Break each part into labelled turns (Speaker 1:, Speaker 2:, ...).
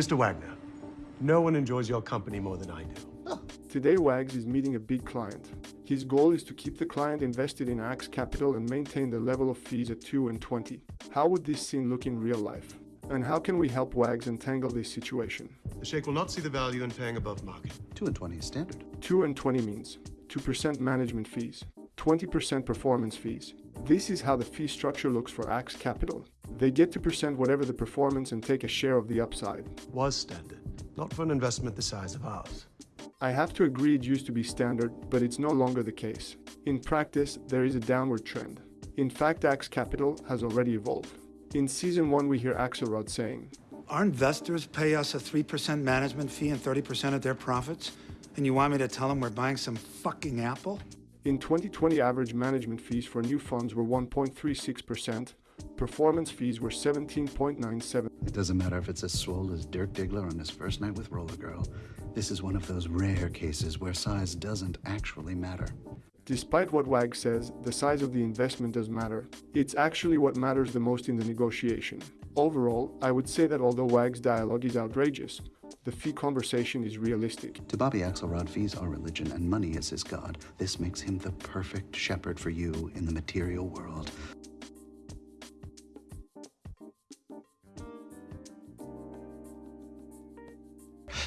Speaker 1: Mr. Wagner, no one enjoys your company more than I do.
Speaker 2: Today, Wags is meeting a big client. His goal is to keep the client invested in Axe Capital and maintain the level of fees at 2 and 20. How would this scene look in real life? And how can we help Wags untangle this situation?
Speaker 1: The Sheikh will not see the value in paying above market.
Speaker 3: 2 and 20 is standard.
Speaker 2: 2 and 20 means 2% management fees, 20% performance fees. This is how the fee structure looks for Axe Capital. They get two percent whatever the performance and take a share of the upside.
Speaker 1: Was standard, not for an investment the size of ours.
Speaker 2: I have to agree it used to be standard, but it's no longer the case. In practice, there is a downward trend. In fact, Axe Capital has already evolved. In season one, we hear Axelrod saying,
Speaker 4: Our investors pay us a 3% management fee and 30% of their profits? And you want me to tell them we're buying some fucking Apple?
Speaker 2: In 2020, average management fees for new funds were 1.36%, performance fees were 17.97.
Speaker 3: It doesn't matter if it's as swole as Dirk Diggler on his first night with Roller Girl. This is one of those rare cases where size doesn't actually matter.
Speaker 2: Despite what WAG says, the size of the investment does matter. It's actually what matters the most in the negotiation. Overall, I would say that although WAG's dialogue is outrageous, the fee conversation is realistic.
Speaker 3: To Bobby Axelrod, fees are religion and money is his god. This makes him the perfect shepherd for you in the material world.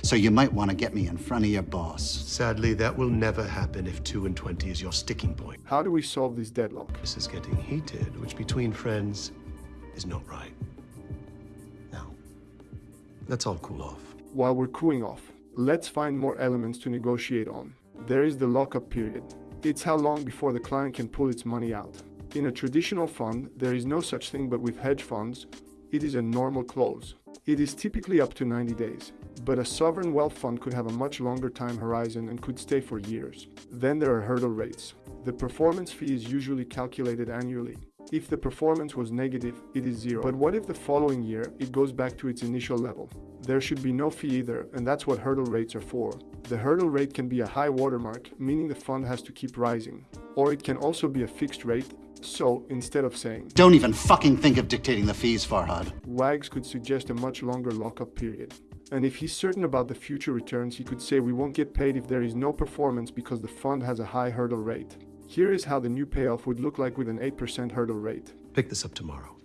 Speaker 3: So you might want to get me in front of your boss.
Speaker 1: Sadly, that will never happen if 2 and 20 is your sticking point.
Speaker 2: How do we solve this deadlock?
Speaker 1: This is getting heated, which between friends is not right. Now, let's all cool off.
Speaker 2: While we're cooling off, let's find more elements to negotiate on. There is the lockup period. It's how long before the client can pull its money out. In a traditional fund, there is no such thing, but with hedge funds, it is a normal close. It is typically up to 90 days, but a sovereign wealth fund could have a much longer time horizon and could stay for years. Then there are hurdle rates. The performance fee is usually calculated annually. If the performance was negative, it is zero. But what if the following year it goes back to its initial level? There should be no fee either, and that's what hurdle rates are for. The hurdle rate can be a high watermark, meaning the fund has to keep rising. Or it can also be a fixed rate, so instead of saying,
Speaker 3: Don't even fucking think of dictating the fees, Farhad.
Speaker 2: Wags could suggest a much longer lockup period. And if he's certain about the future returns, he could say we won't get paid if there is no performance because the fund has a high hurdle rate. Here is how the new payoff would look like with an 8% hurdle rate.
Speaker 1: Pick this up tomorrow.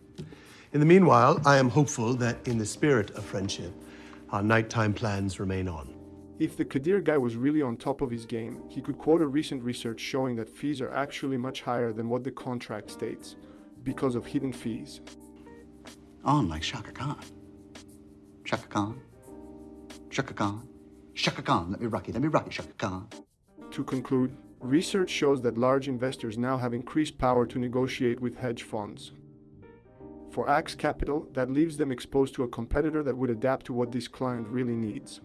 Speaker 1: In the meanwhile, I am hopeful that in the spirit of friendship, our nighttime plans remain on.
Speaker 2: If the Kadir guy was really on top of his game, he could quote a recent research showing that fees are actually much higher than what the contract states, because of hidden fees.
Speaker 3: On like Chaka Khan. Chaka Khan. Chaka Khan. Chaka Khan. Let me rock you. Let me rock you, Chaka Khan.
Speaker 2: To conclude, research shows that large investors now have increased power to negotiate with hedge funds. For Axe Capital, that leaves them exposed to a competitor that would adapt to what this client really needs.